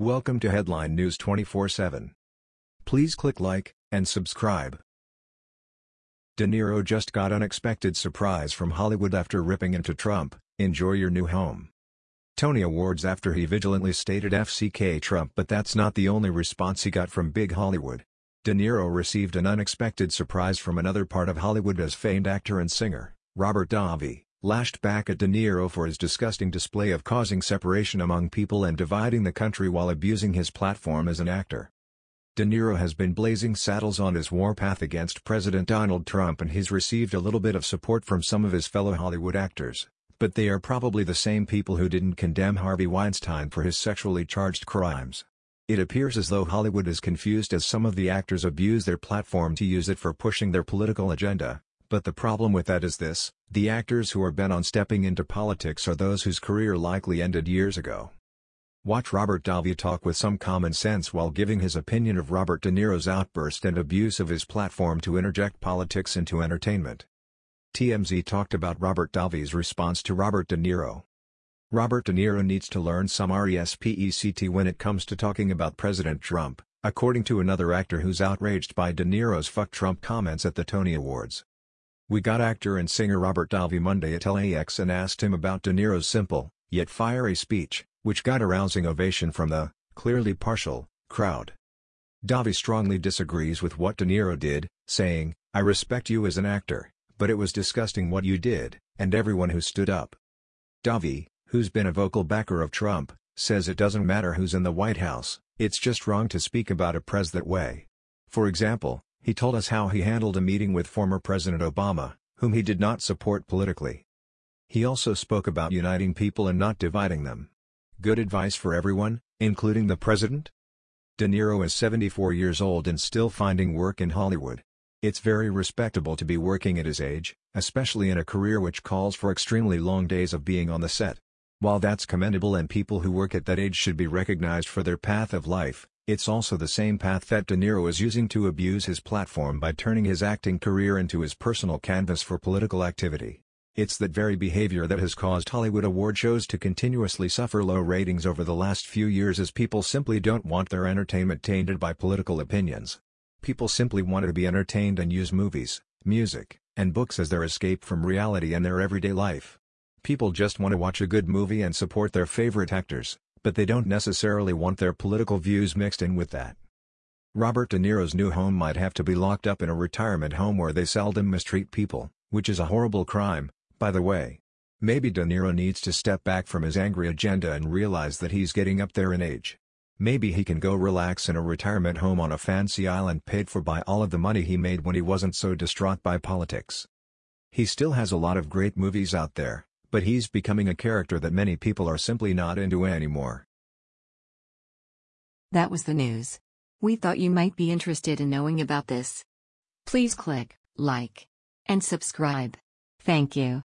Welcome to Headline News 24/7. Please click like and subscribe. De Niro just got unexpected surprise from Hollywood after ripping into Trump, enjoy your new home. Tony Awards after he vigilantly stated FCK Trump but that's not the only response he got from big Hollywood. De Niro received an unexpected surprise from another part of Hollywood as famed actor and singer, Robert Davi, lashed back at De Niro for his disgusting display of causing separation among people and dividing the country while abusing his platform as an actor. De Niro has been blazing saddles on his warpath against President Donald Trump and he's received a little bit of support from some of his fellow Hollywood actors, but they are probably the same people who didn't condemn Harvey Weinstein for his sexually charged crimes. It appears as though Hollywood is confused as some of the actors abuse their platform to use it for pushing their political agenda, but the problem with that is this, the actors who are bent on stepping into politics are those whose career likely ended years ago. Watch Robert Davi talk with some common sense while giving his opinion of Robert De Niro's outburst and abuse of his platform to interject politics into entertainment. TMZ talked about Robert Davi's response to Robert De Niro. Robert De Niro needs to learn some respect when it comes to talking about President Trump, according to another actor who's outraged by De Niro's fuck Trump comments at the Tony Awards. We got actor and singer Robert Davi Monday at LAX and asked him about De Niro's simple, yet fiery speech, which got a rousing ovation from the, clearly partial, crowd. Davi strongly disagrees with what De Niro did, saying, I respect you as an actor, but it was disgusting what you did, and everyone who stood up. Davi, who's been a vocal backer of Trump, says it doesn't matter who's in the White House, it's just wrong to speak about a pres that way. For example, he told us how he handled a meeting with former President Obama, whom he did not support politically. He also spoke about uniting people and not dividing them. Good advice for everyone, including the president? De Niro is 74 years old and still finding work in Hollywood. It's very respectable to be working at his age, especially in a career which calls for extremely long days of being on the set. While that's commendable and people who work at that age should be recognized for their path of life, it's also the same path that De Niro is using to abuse his platform by turning his acting career into his personal canvas for political activity. It's that very behavior that has caused Hollywood award shows to continuously suffer low ratings over the last few years as people simply don't want their entertainment tainted by political opinions. People simply want to be entertained and use movies, music, and books as their escape from reality and their everyday life. People just want to watch a good movie and support their favorite actors but they don't necessarily want their political views mixed in with that. Robert De Niro's new home might have to be locked up in a retirement home where they seldom mistreat people, which is a horrible crime, by the way. Maybe De Niro needs to step back from his angry agenda and realize that he's getting up there in age. Maybe he can go relax in a retirement home on a fancy island paid for by all of the money he made when he wasn't so distraught by politics. He still has a lot of great movies out there, but he's becoming a character that many people are simply not into anymore. That was the news. We thought you might be interested in knowing about this. Please click like and subscribe. Thank you.